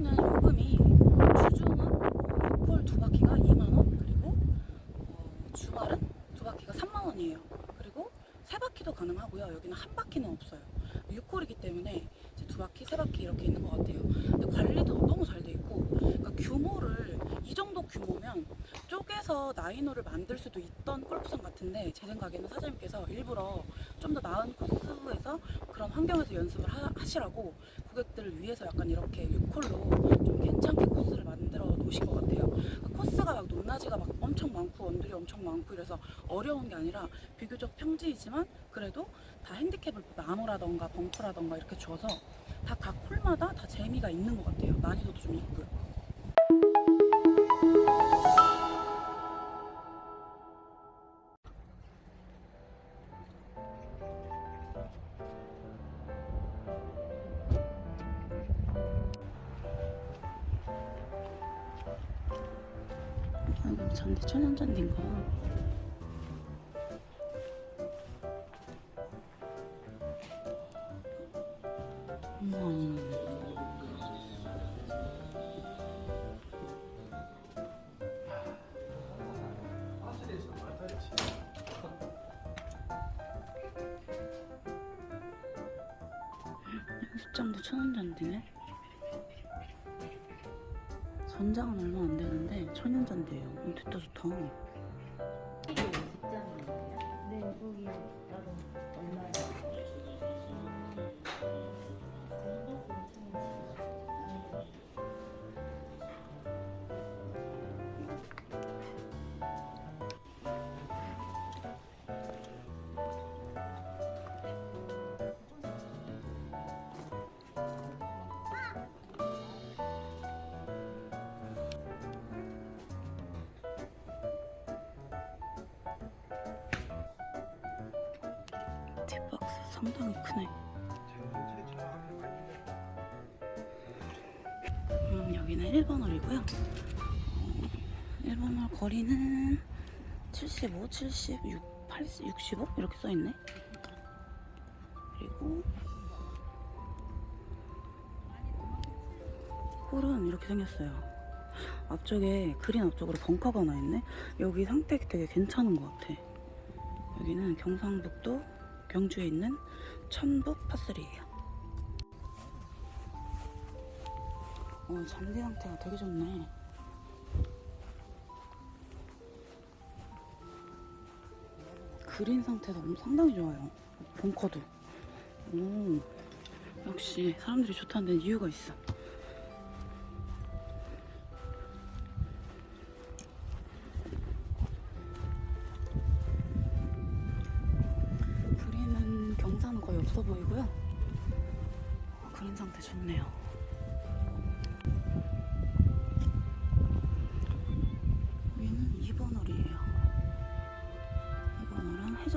여기는 요금이 주중은 6홀 두 바퀴가 2만 원 그리고 어, 주말은 두 바퀴가 3만 원이에요. 그리고 세 바퀴도 가능하고요. 여기는 한 바퀴는 없어요. 6홀이기 때문에 두 바퀴, 세 바퀴 이렇게 있는 것 같아요. 근데 관리도 너무 잘 돼 있고 그러니까 규모를 이 정도 규모면 쪼개서 나인홀을 만들 수도 있던 골프장 같은데 제 생각에는 사장님께서 일부러 좀 더 나은 코스에서 그런 환경에서 연습을 하, 하시라고 고객들을 위해서 약간 이렇게 6홀로 좀 괜찮게 코스를 만들어 놓으신 것 같아요. 그러니까 코스가 막 높낮이가 막 엄청 많고 언들이 엄청 많고 이래서 어려운 게 아니라 비교적 평지이지만 그래도 다 핸디캡을 나무라던가 벙커라던가 이렇게 줘서 다 각 홀마다 다 재미가 있는 것 같아요. 난이도도 좀 있고요. 아, 이거 잔디 천연 잔디인가? 우와. 연습장도 천연 잔디네. 전장은 얼마 안 되는데 천연 잔디예요. 음, 좋다 좋다. 상당히 크네. 음, 여기는 1번 홀이고요. 어, 1번 홀 거리는 75, 76, 80, 65 이렇게 써있네. 그리고 홀은 이렇게 생겼어요. 앞쪽에 그린 앞쪽으로 벙커가 하나 있네. 여기 상태 되게 괜찮은 것 같아. 여기는 경상북도 경주에 있는 천북 파슬이에요. 어, 잔디 상태가 되게 좋네. 그린 상태도 엄- 상당히 좋아요. 벙커도. 오, 역시 사람들이 좋다는 데는 이유가 있어.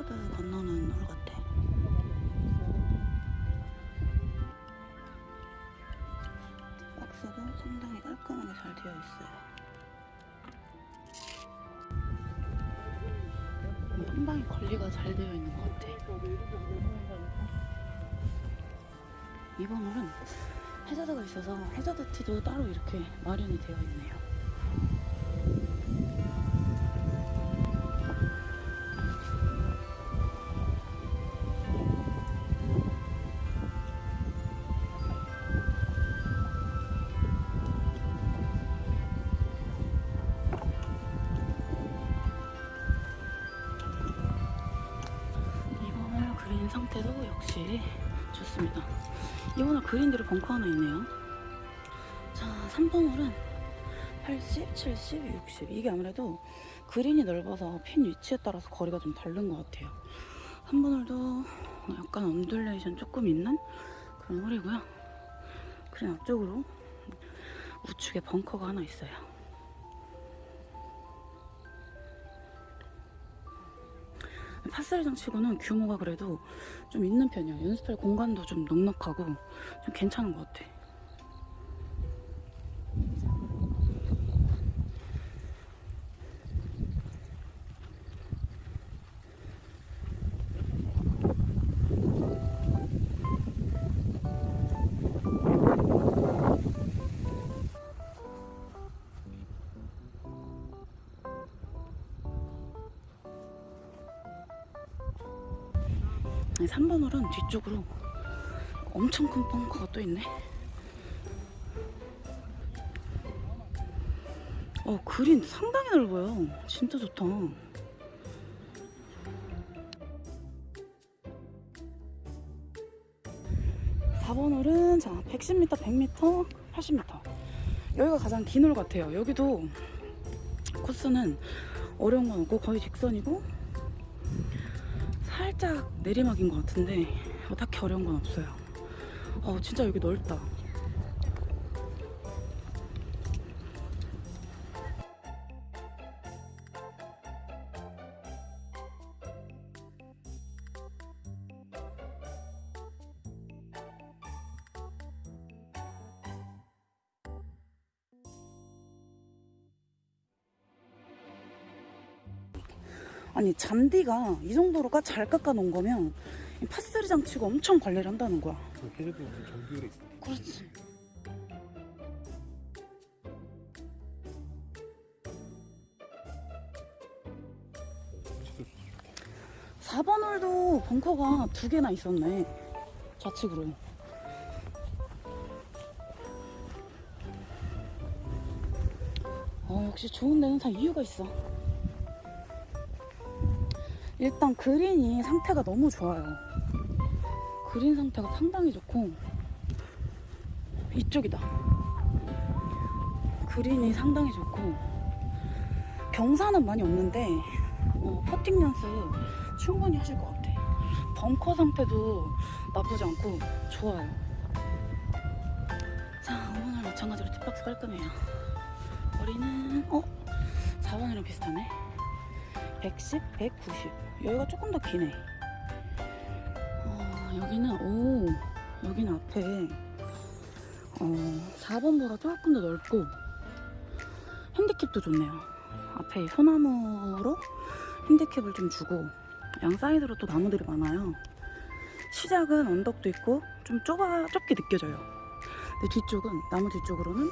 해저드 건너는 홀 같아. 박스도 상당히 깔끔하게 잘 되어 있어요. 상당히 관리가 잘 되어 있는 것 같아. 이번 홀은 해저드가 있어서 해저드 티도 따로 이렇게 마련이 되어 있네요. 이번 홀 그린대로 벙커 하나 있네요. 자, 3번 홀은 80, 70, 60. 이게 아무래도 그린이 넓어서 핀 위치에 따라서 거리가 좀 다른 것 같아요. 3번 홀도 약간 undulation 조금 있는 그런 홀이고요. 그린 앞쪽으로 우측에 벙커가 하나 있어요. 파스리장 치고는 규모가 그래도 좀 있는 편이야. 연습할 공간도 좀 넉넉하고 좀 괜찮은 것 같아. 3번 홀은 뒤쪽으로 엄청 큰 벙커가 또 있네. 어, 그린 상당히 넓어요. 진짜 좋다. 사번 홀은 자 110m, 100m, 80m 여기가 가장 긴 홀 같아요. 여기도 코스는 어려운 건 없고 거의 직선이고 살짝 내리막인 것 같은데 뭐 딱히 어려운 건 없어요. 어 진짜 여기 넓다. 아니 잔디가 이 정도로가 잘 깎아 놓은 거면 이 파스리장 치고 엄청 관리를 한다는 거야. 걔네도 무슨 정규율에 있어. 그렇지. 4번 홀도 벙커가 두 개나 있었네. 좌측으로. 어, 역시 좋은 데는 다 이유가 있어. 일단 그린이 상태가 너무 좋아요. 그린 상태가 상당히 좋고 이쪽이다. 그린이 상당히 좋고 경사는 많이 없는데 어, 퍼팅 연습 충분히 하실 것 같아. 벙커 상태도 나쁘지 않고 좋아요. 자, 오늘 마찬가지로 팁박스 깔끔해요. 머리는 어? 4번이랑 비슷하네. 110, 190. 여기가 조금 더 기네. 어, 여기는 오, 여기는 앞에 어, 4번보다 조금 더 넓고 핸디캡도 좋네요. 앞에 소나무로 핸디캡을 좀 주고 양 사이드로 또 나무들이 많아요. 시작은 언덕도 있고 좀 좁아 좁게 느껴져요. 근데 뒤쪽은 나무 뒤쪽으로는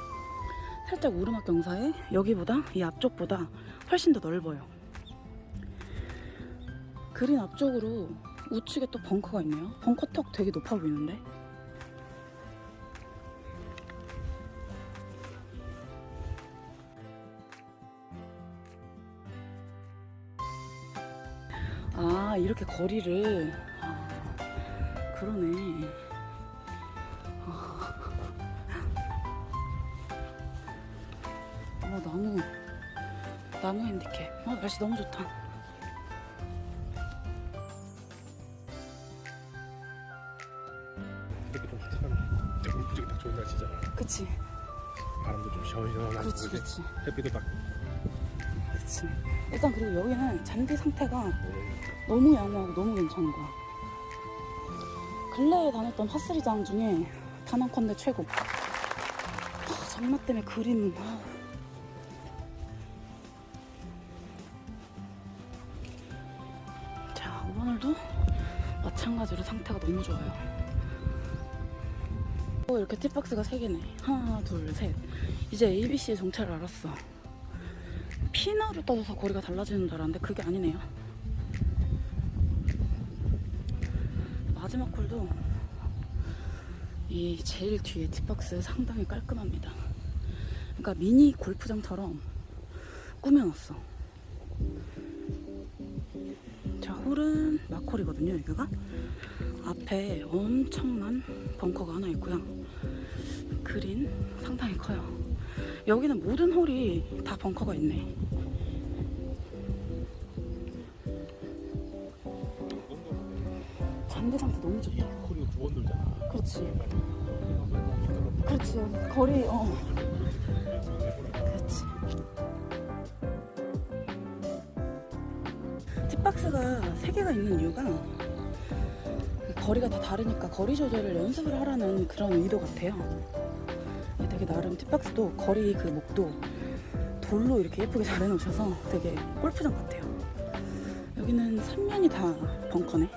살짝 오르막 경사에 여기보다 이 앞쪽보다 훨씬 더 넓어요. 그린 앞쪽으로 우측에 또 벙커가 있네요. 벙커 턱 되게 높아 보이는데. 아 이렇게 거리를 아, 그러네 아. 어 나무 나무 핸디캡 어 날씨 너무 좋다 이렇게 좀 진짜 골프 치기 딱 좋은 날씨잖아. 그치. 바람도 좀 시원시원하고 이제 그렇지 햇빛도 딱. 그치. 일단 그리고 여기는 잔디 상태가 오는 너무 양호하고 너무 괜찮은 거야. 근래에 다녔던 파스리장 중에 단한컨대 최고. 아, 장마 때문에 그린. 아. 자 오늘도 마찬가지로 상태가 너무 좋아요 오, 이렇게 팁박스가 3개네 하나 둘셋 이제 ABC의 정체를 알았어 피너를 떠서 거리가 달라지는 줄 알았는데 그게 아니네요 마지막 홀도 이 제일 뒤에 팁박스 상당히 깔끔합니다. 그러니까 미니 골프장처럼 꾸며놨어. 자, 홀은 마콜이거든요, 여기가. 앞에 엄청난 벙커가 하나 있고요. 그린 상당히 커요. 여기는 모든 홀이 다 벙커가 있네. 잔디 상태 너무 좋다. 코리가 두번 돌잖아. 그렇지. 그렇지. 거리, 어. 그렇지. 박스가 세 개가 있는 이유가 거리가 다 다르니까 거리 조절을 연습을 하라는 그런 의도 같아요. 되게 나름 팁박스도 거리 그 목도 돌로 이렇게 예쁘게 잘 해놓으셔서 되게 골프장 같아요. 여기는 3면이 다 벙커네.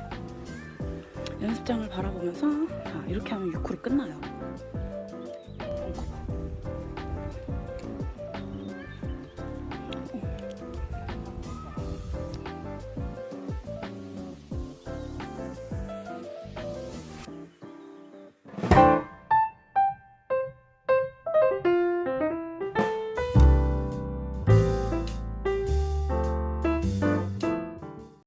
연습장을 바라보면서 자, 이렇게 하면 6홀이 끝나요.